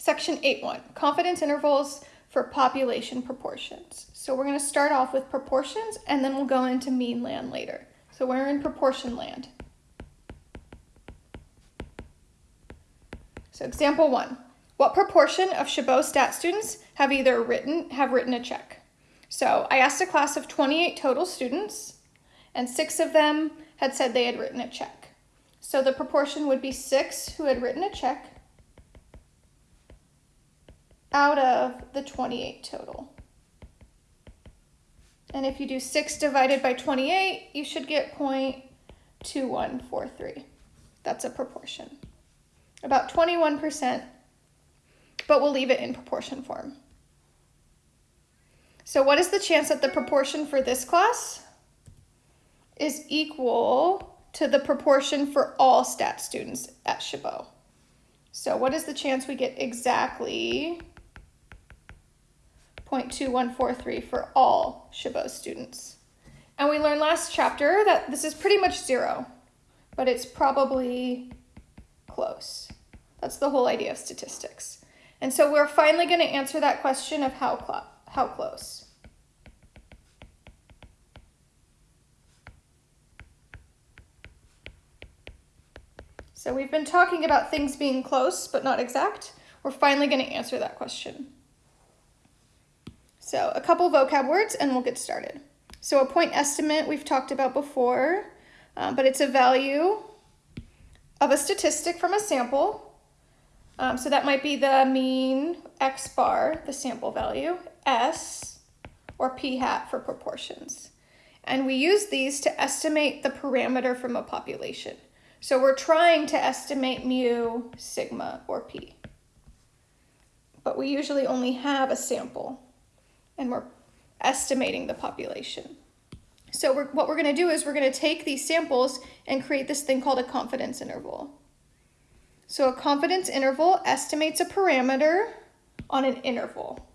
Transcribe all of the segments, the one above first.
Section 8.1, confidence intervals for population proportions. So we're going to start off with proportions and then we'll go into mean land later. So we're in proportion land. So example one, what proportion of Chabot stat students have either written, have written a check? So I asked a class of 28 total students and six of them had said they had written a check. So the proportion would be six who had written a check out of the 28 total. And if you do 6 divided by 28, you should get 0.2143. That's a proportion. About 21%, but we'll leave it in proportion form. So what is the chance that the proportion for this class is equal to the proportion for all stat students at Chabot? So what is the chance we get exactly 0.2143 for all Chabot students. And we learned last chapter that this is pretty much zero, but it's probably close. That's the whole idea of statistics. And so we're finally going to answer that question of how, cl how close. So we've been talking about things being close but not exact. We're finally going to answer that question. So a couple vocab words and we'll get started. So a point estimate we've talked about before, um, but it's a value of a statistic from a sample. Um, so that might be the mean x bar, the sample value, s, or p hat for proportions. And we use these to estimate the parameter from a population. So we're trying to estimate mu, sigma, or p. But we usually only have a sample and we're estimating the population. So we're, what we're going to do is we're going to take these samples and create this thing called a confidence interval. So a confidence interval estimates a parameter on an interval.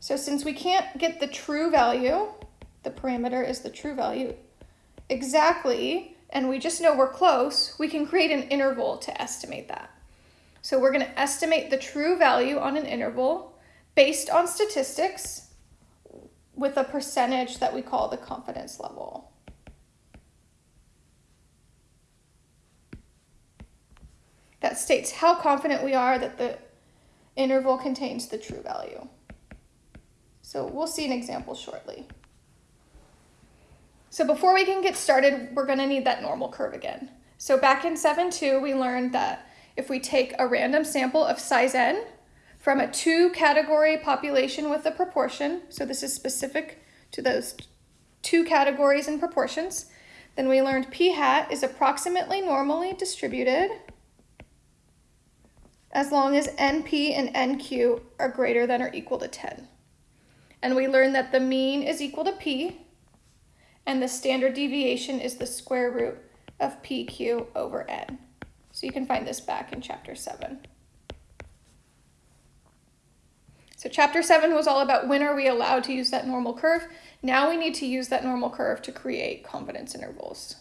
So since we can't get the true value, the parameter is the true value, exactly, and we just know we're close, we can create an interval to estimate that. So we're going to estimate the true value on an interval based on statistics with a percentage that we call the confidence level. That states how confident we are that the interval contains the true value. So we'll see an example shortly. So before we can get started, we're going to need that normal curve again. So back in 7.2, we learned that if we take a random sample of size n, from a two category population with a proportion, so this is specific to those two categories and proportions, then we learned p hat is approximately normally distributed as long as NP and NQ are greater than or equal to 10. And we learned that the mean is equal to P and the standard deviation is the square root of PQ over N. So you can find this back in chapter 7. So chapter seven was all about when are we allowed to use that normal curve. Now we need to use that normal curve to create confidence intervals.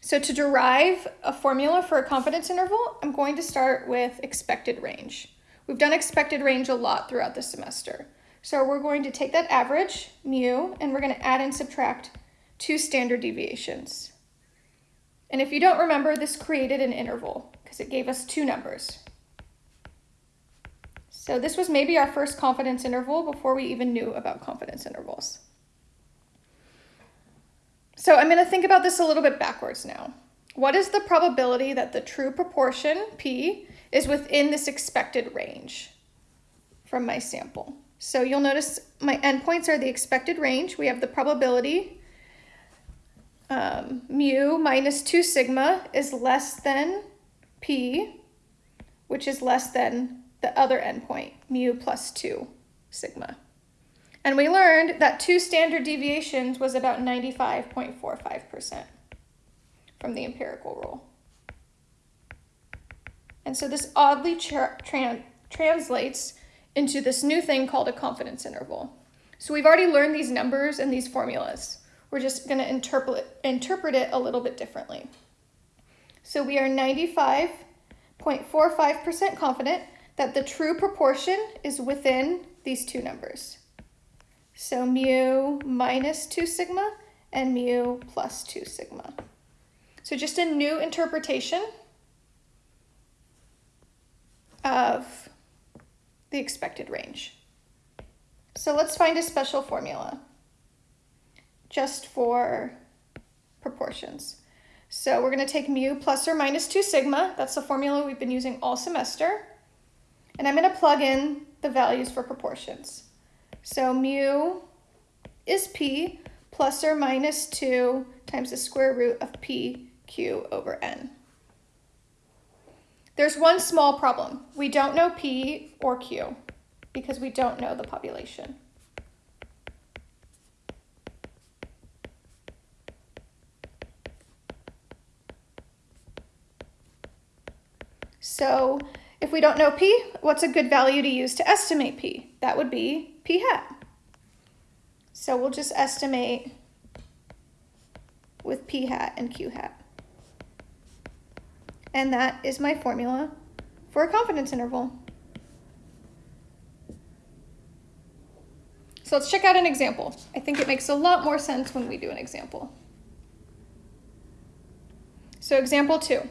So to derive a formula for a confidence interval, I'm going to start with expected range. We've done expected range a lot throughout the semester. So we're going to take that average, mu, and we're going to add and subtract two standard deviations. And if you don't remember, this created an interval because it gave us two numbers. So this was maybe our first confidence interval before we even knew about confidence intervals. So I'm going to think about this a little bit backwards now. What is the probability that the true proportion, p, is within this expected range from my sample? So you'll notice my endpoints are the expected range. We have the probability um, mu minus 2 sigma is less than p, which is less than the other endpoint, mu plus 2 sigma. And we learned that two standard deviations was about 95.45% from the empirical rule. And so this oddly tra translates into this new thing called a confidence interval. So we've already learned these numbers and these formulas. We're just going to interpret, interpret it a little bit differently. So we are 95 0.45% confident that the true proportion is within these two numbers. So mu minus 2 sigma and mu plus 2 sigma. So just a new interpretation of the expected range. So let's find a special formula just for proportions. So we're going to take mu plus or minus 2 sigma. That's the formula we've been using all semester. And I'm going to plug in the values for proportions. So mu is p plus or minus 2 times the square root of p q over n. There's one small problem. We don't know p or q because we don't know the population. So if we don't know p, what's a good value to use to estimate p? That would be p hat. So we'll just estimate with p hat and q hat. And that is my formula for a confidence interval. So let's check out an example. I think it makes a lot more sense when we do an example. So example two.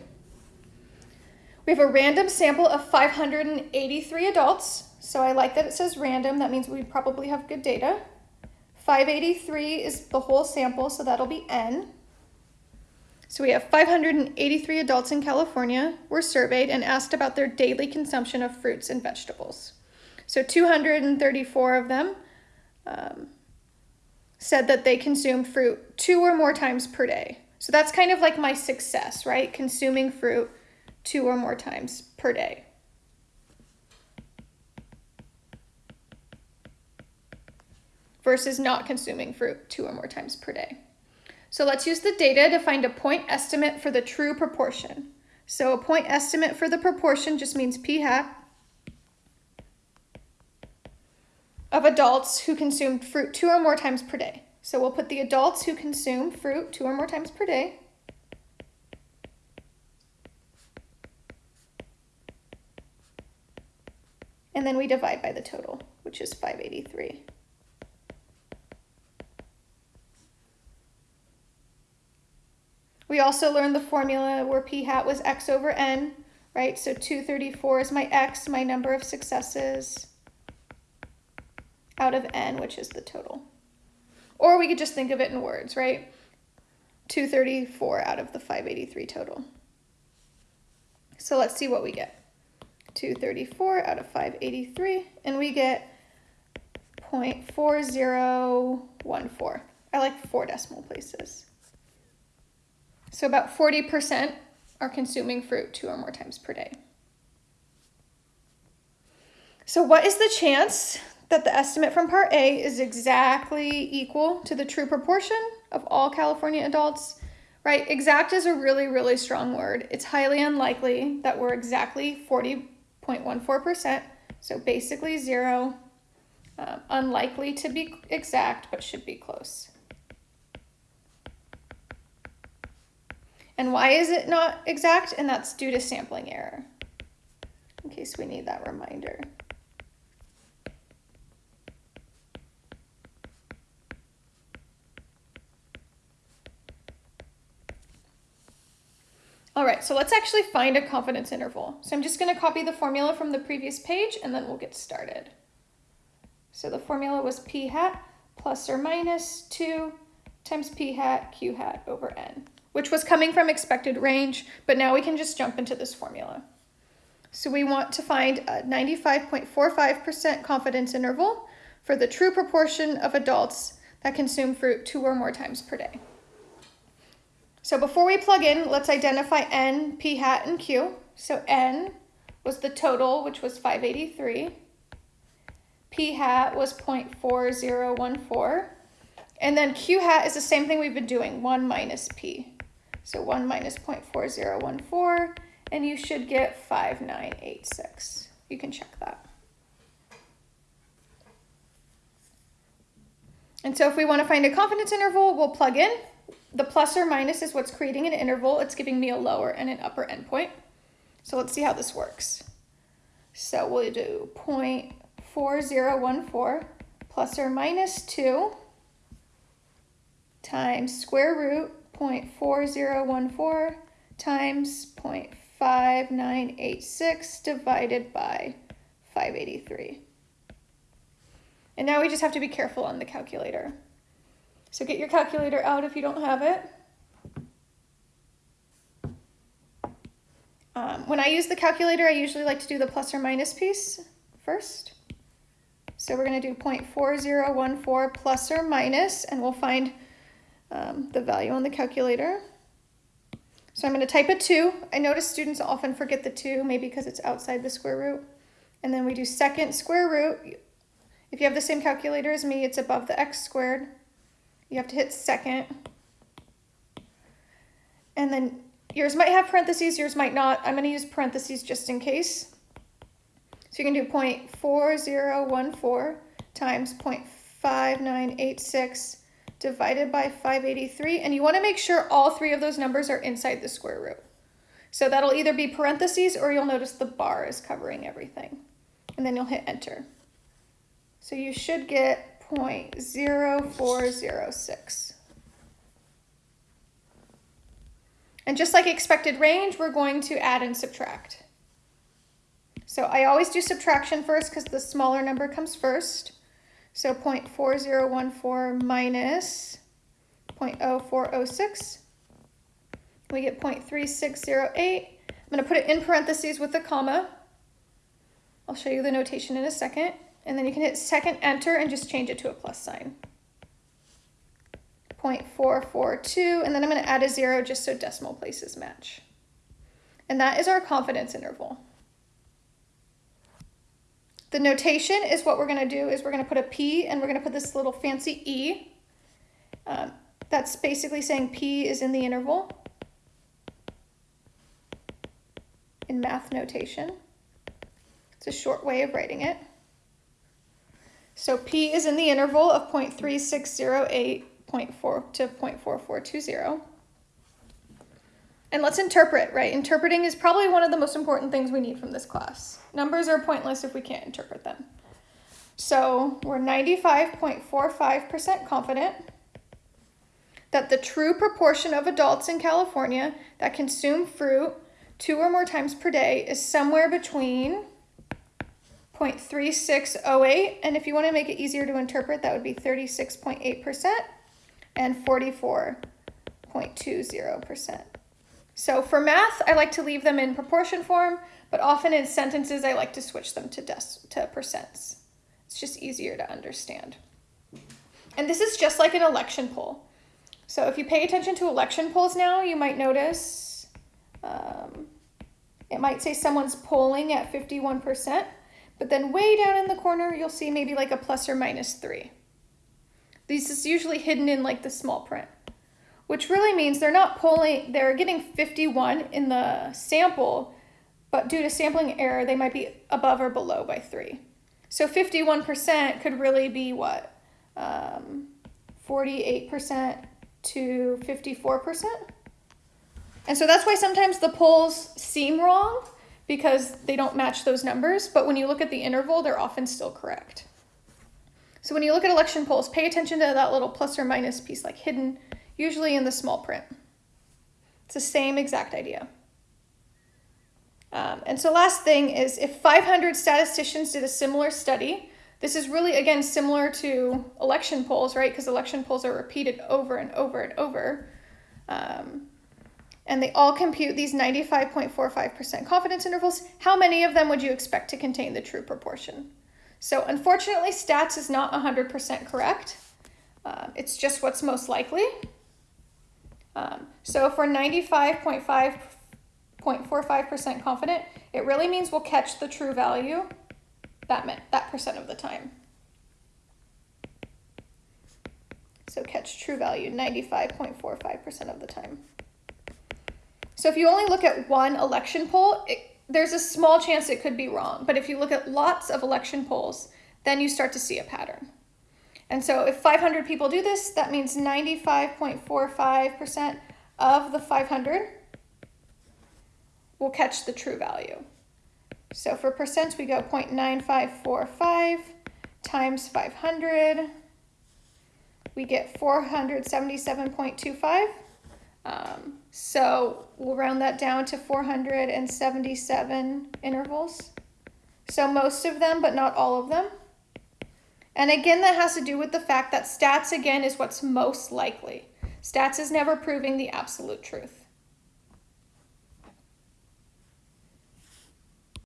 We have a random sample of 583 adults. So I like that it says random. That means we probably have good data. 583 is the whole sample, so that'll be N. So we have 583 adults in California were surveyed and asked about their daily consumption of fruits and vegetables. So 234 of them um, said that they consume fruit two or more times per day. So that's kind of like my success, right? Consuming fruit two or more times per day. versus not consuming fruit two or more times per day. So let's use the data to find a point estimate for the true proportion. So a point estimate for the proportion just means p hat of adults who consumed fruit two or more times per day. So we'll put the adults who consume fruit two or more times per day and then we divide by the total, which is 583. We also learned the formula where p hat was x over n, right? So 234 is my x, my number of successes, out of n, which is the total. Or we could just think of it in words, right? 234 out of the 583 total. So let's see what we get. 234 out of 583, and we get 0.4014. I like four decimal places. So about 40% are consuming fruit two or more times per day. So what is the chance that the estimate from part A is exactly equal to the true proportion of all California adults? Right, exact is a really, really strong word. It's highly unlikely that we're exactly 40 0.14%, so basically zero. Um, unlikely to be exact, but should be close. And why is it not exact? And that's due to sampling error, in case we need that reminder. All right, so let's actually find a confidence interval. So I'm just gonna copy the formula from the previous page and then we'll get started. So the formula was p hat plus or minus two times p hat q hat over n, which was coming from expected range, but now we can just jump into this formula. So we want to find a 95.45% confidence interval for the true proportion of adults that consume fruit two or more times per day. So before we plug in, let's identify n, p hat, and q. So n was the total, which was 583. p hat was 0.4014. And then q hat is the same thing we've been doing, 1 minus p. So 1 minus 0.4014, and you should get 5986. You can check that. And so if we want to find a confidence interval, we'll plug in the plus or minus is what's creating an interval. It's giving me a lower and an upper endpoint. So let's see how this works. So we'll do 0.4014 plus or minus 2 times square root 0.4014 times 0.5986 divided by 583. And now we just have to be careful on the calculator. So get your calculator out if you don't have it. Um, when I use the calculator, I usually like to do the plus or minus piece first. So we're going to do 0.4014 plus or minus, and we'll find um, the value on the calculator. So I'm going to type a 2. I notice students often forget the 2, maybe because it's outside the square root. And then we do second square root. If you have the same calculator as me, it's above the x squared. You have to hit second. And then yours might have parentheses, yours might not. I'm going to use parentheses just in case. So you can do 0.4014 times 0.5986 divided by 583. And you want to make sure all three of those numbers are inside the square root. So that'll either be parentheses or you'll notice the bar is covering everything. And then you'll hit enter. So you should get 0.0406. And just like expected range, we're going to add and subtract. So I always do subtraction first because the smaller number comes first. So 0.4014 minus 0.0406. We get 0.3608. I'm going to put it in parentheses with a comma. I'll show you the notation in a second. And then you can hit second enter and just change it to a plus sign. 0.442, and then I'm going to add a zero just so decimal places match. And that is our confidence interval. The notation is what we're going to do is we're going to put a P and we're going to put this little fancy E. Um, that's basically saying P is in the interval in math notation. It's a short way of writing it. So P is in the interval of 0.3608 0.4 to 0.4420. And let's interpret, right? Interpreting is probably one of the most important things we need from this class. Numbers are pointless if we can't interpret them. So we're 95.45% confident that the true proportion of adults in California that consume fruit two or more times per day is somewhere between 0.3608, and if you want to make it easier to interpret, that would be 36.8% and 44.20%. So for math, I like to leave them in proportion form, but often in sentences, I like to switch them to, to percents. It's just easier to understand. And this is just like an election poll. So if you pay attention to election polls now, you might notice um, it might say someone's polling at 51%, but then way down in the corner, you'll see maybe like a plus or minus three. This is usually hidden in like the small print, which really means they're not polling, they're getting 51 in the sample, but due to sampling error, they might be above or below by three. So 51% could really be what? Um, 48% to 54%. And so that's why sometimes the polls seem wrong because they don't match those numbers, but when you look at the interval, they're often still correct. So when you look at election polls, pay attention to that little plus or minus piece like hidden, usually in the small print. It's the same exact idea. Um, and so last thing is if 500 statisticians did a similar study, this is really, again, similar to election polls, right? Because election polls are repeated over and over and over. Um, and they all compute these 95.45% confidence intervals, how many of them would you expect to contain the true proportion? So unfortunately, stats is not 100% correct. Uh, it's just what's most likely. Um, so if we're 95.5.45% confident, it really means we'll catch the true value that, meant, that percent of the time. So catch true value 95.45% of the time. So if you only look at one election poll, it, there's a small chance it could be wrong. But if you look at lots of election polls, then you start to see a pattern. And so if 500 people do this, that means 95.45% of the 500 will catch the true value. So for percents, we go 0.9545 times 500. We get 477.25. Um, so we'll round that down to 477 intervals. So most of them, but not all of them. And again, that has to do with the fact that stats, again, is what's most likely. Stats is never proving the absolute truth.